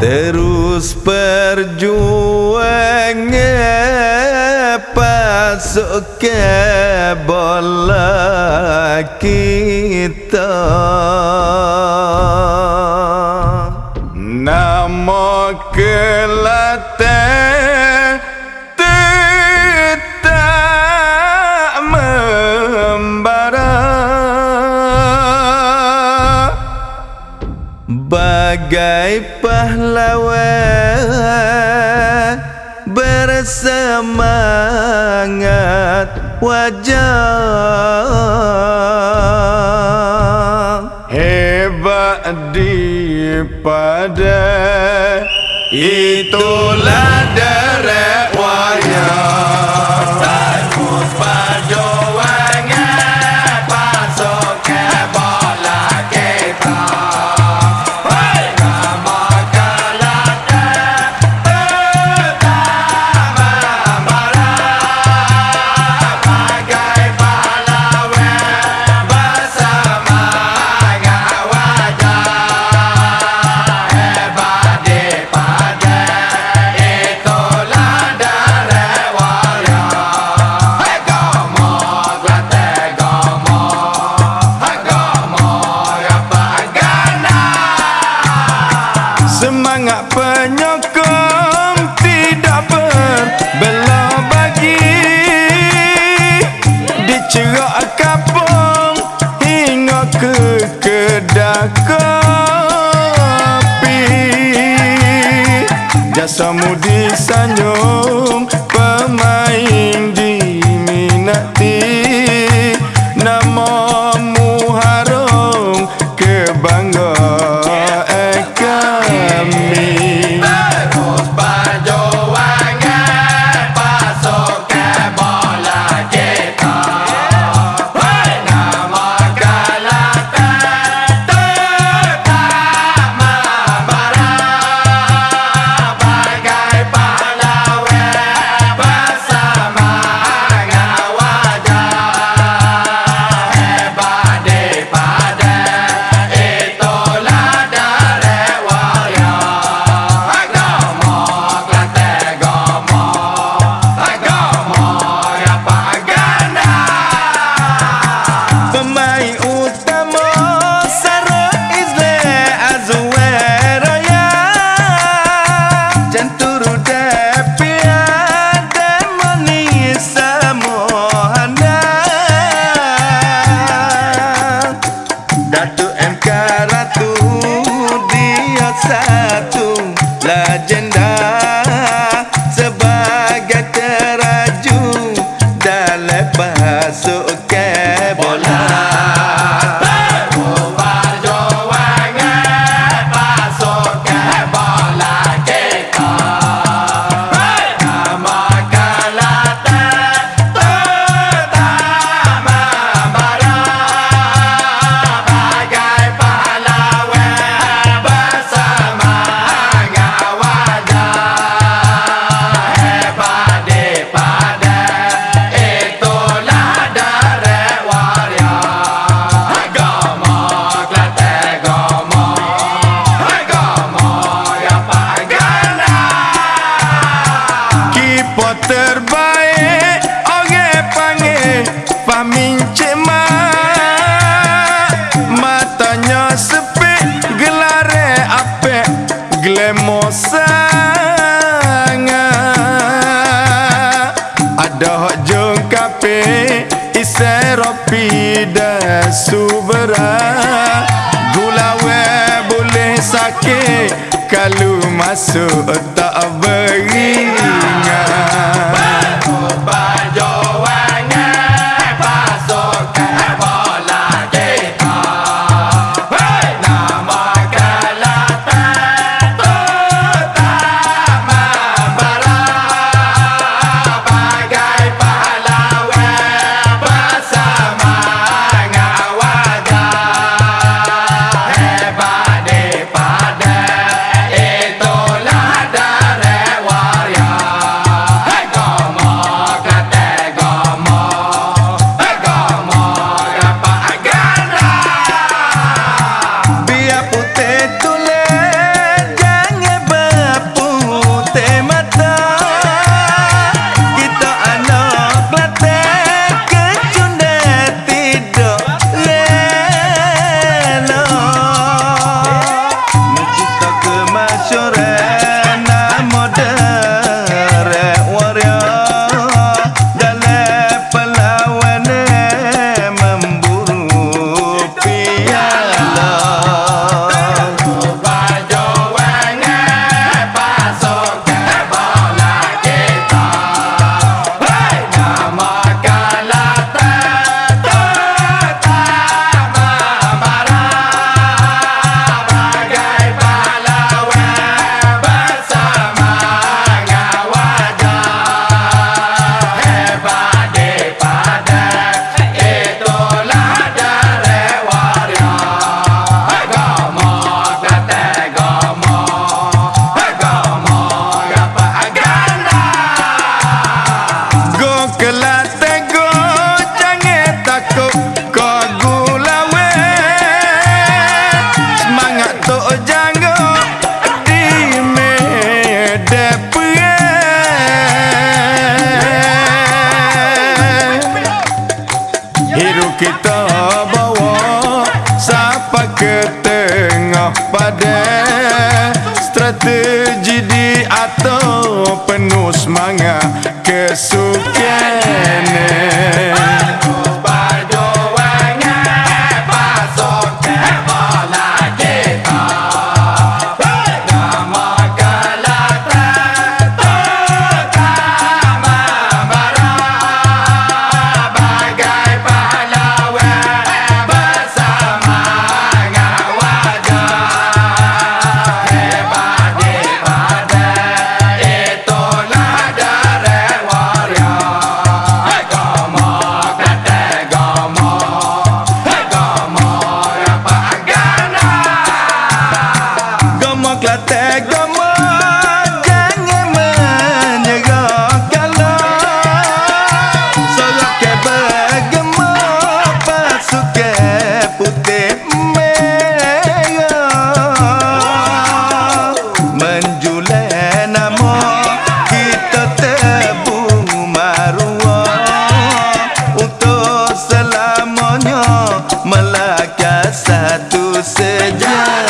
Terus perjuang Pasuk ke bola kita. Nama kelate Bagai pahlawan Bersemangat wajah Hebat daripada Itulah Dicerak kapung hingga ke kedai kopi. Jasamu disanjung pemain diminati Namamu harum la terbaik Orang panggil Famin Cik Mat Matanya sepik Gelare apek Glamour sangat Ada hok jong kape Isai ropi dan subera Gula we boleh sakit Kalau masuk tak beringat Strategi di atau penuh semangat kesukaan Satu sejarah